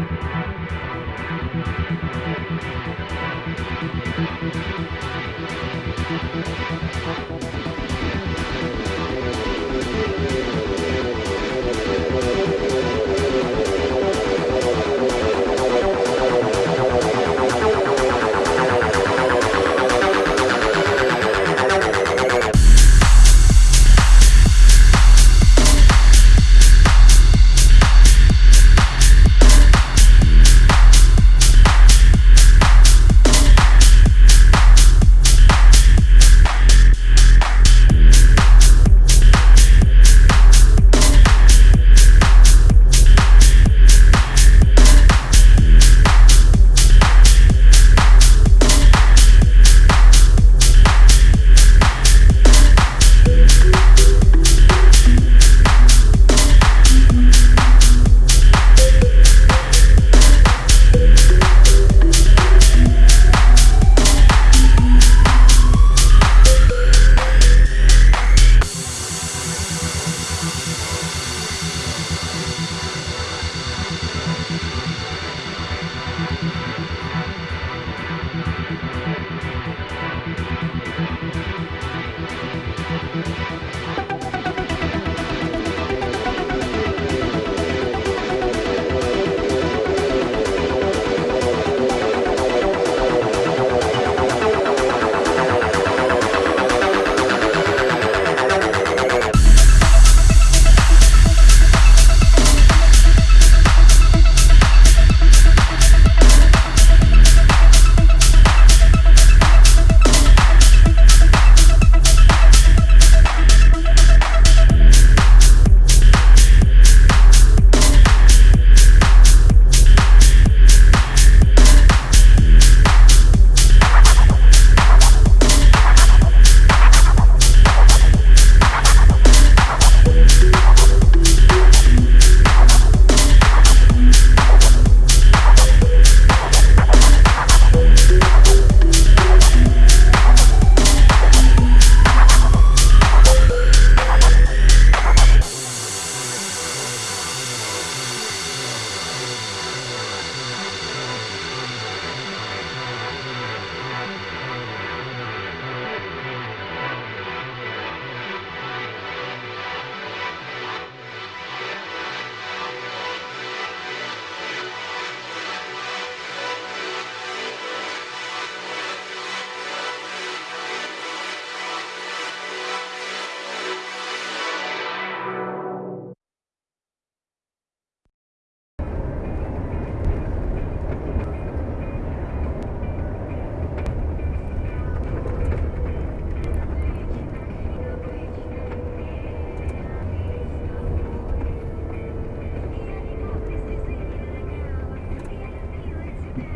Música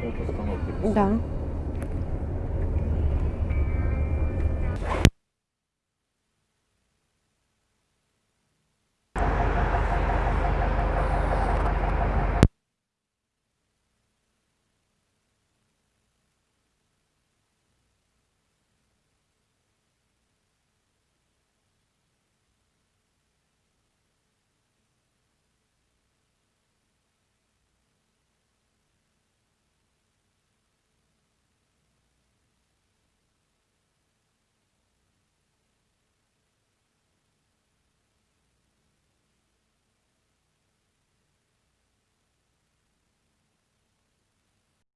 установки. Да.